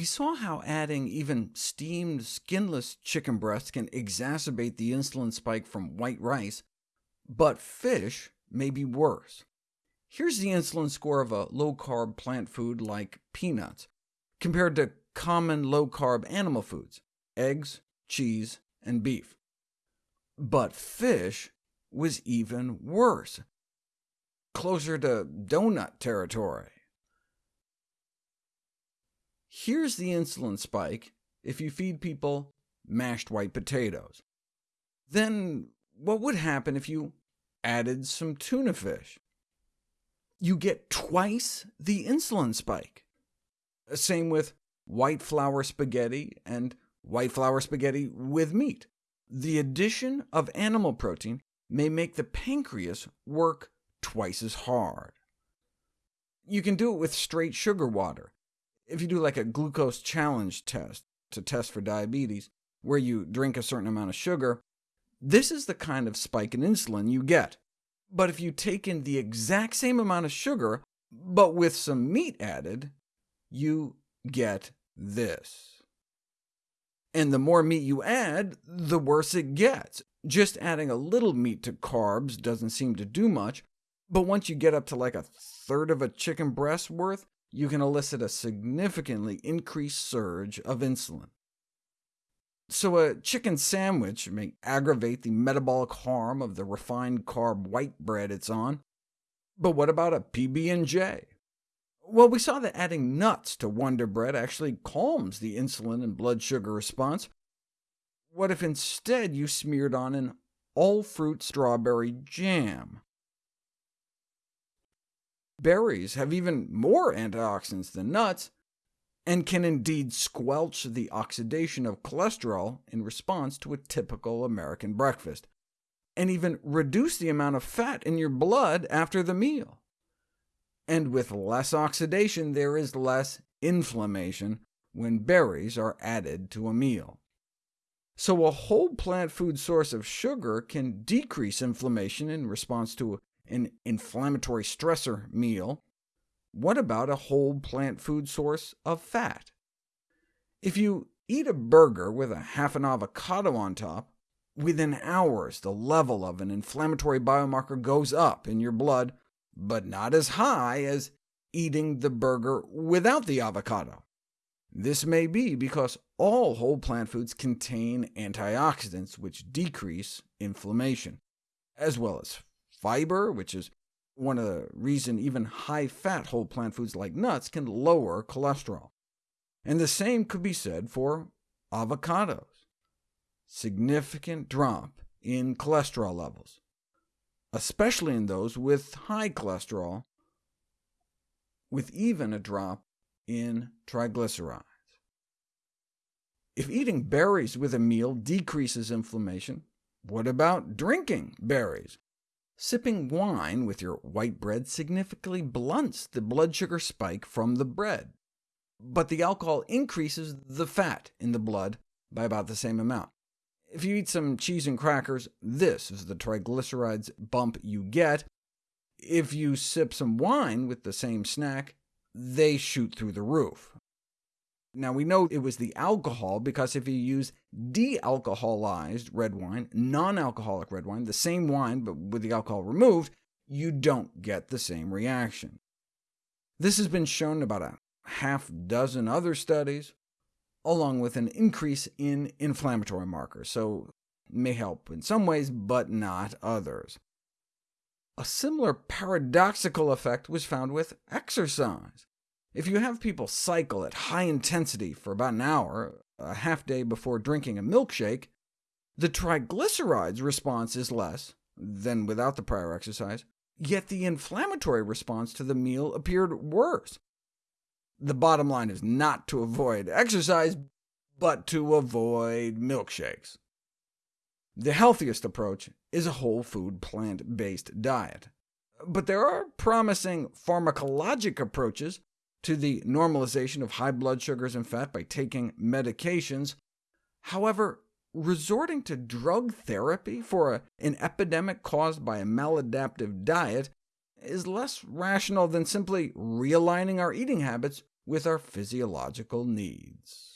We saw how adding even steamed, skinless chicken breasts can exacerbate the insulin spike from white rice, but fish may be worse. Here's the insulin score of a low-carb plant food like peanuts, compared to common low-carb animal foods, eggs, cheese, and beef. But fish was even worse, closer to donut territory. Here's the insulin spike if you feed people mashed white potatoes. Then what would happen if you added some tuna fish? You get twice the insulin spike. Same with white flour spaghetti and white flour spaghetti with meat. The addition of animal protein may make the pancreas work twice as hard. You can do it with straight sugar water. If you do like a glucose challenge test to test for diabetes, where you drink a certain amount of sugar, this is the kind of spike in insulin you get. But if you take in the exact same amount of sugar, but with some meat added, you get this. And the more meat you add, the worse it gets. Just adding a little meat to carbs doesn't seem to do much, but once you get up to like a third of a chicken breast worth, you can elicit a significantly increased surge of insulin. So a chicken sandwich may aggravate the metabolic harm of the refined carb white bread it's on. But what about a PB&J? Well, we saw that adding nuts to Wonder Bread actually calms the insulin and blood sugar response. What if instead you smeared on an all-fruit strawberry jam? Berries have even more antioxidants than nuts, and can indeed squelch the oxidation of cholesterol in response to a typical American breakfast, and even reduce the amount of fat in your blood after the meal. And with less oxidation, there is less inflammation when berries are added to a meal. So a whole plant food source of sugar can decrease inflammation in response to an inflammatory stressor meal, what about a whole plant food source of fat? If you eat a burger with a half an avocado on top, within hours the level of an inflammatory biomarker goes up in your blood, but not as high as eating the burger without the avocado. This may be because all whole plant foods contain antioxidants which decrease inflammation, as well as fiber, which is one of the reasons even high-fat whole plant foods like nuts can lower cholesterol. And the same could be said for avocados. Significant drop in cholesterol levels, especially in those with high cholesterol, with even a drop in triglycerides. If eating berries with a meal decreases inflammation, what about drinking berries? Sipping wine with your white bread significantly blunts the blood sugar spike from the bread, but the alcohol increases the fat in the blood by about the same amount. If you eat some cheese and crackers, this is the triglycerides bump you get. If you sip some wine with the same snack, they shoot through the roof. Now, we know it was the alcohol, because if you use de-alcoholized red wine, non-alcoholic red wine, the same wine but with the alcohol removed, you don't get the same reaction. This has been shown in about a half dozen other studies, along with an increase in inflammatory markers, so may help in some ways, but not others. A similar paradoxical effect was found with exercise. If you have people cycle at high intensity for about an hour, a half day before drinking a milkshake, the triglycerides response is less than without the prior exercise, yet the inflammatory response to the meal appeared worse. The bottom line is not to avoid exercise, but to avoid milkshakes. The healthiest approach is a whole food, plant-based diet. But there are promising pharmacologic approaches to the normalization of high blood sugars and fat by taking medications. However, resorting to drug therapy for a, an epidemic caused by a maladaptive diet is less rational than simply realigning our eating habits with our physiological needs.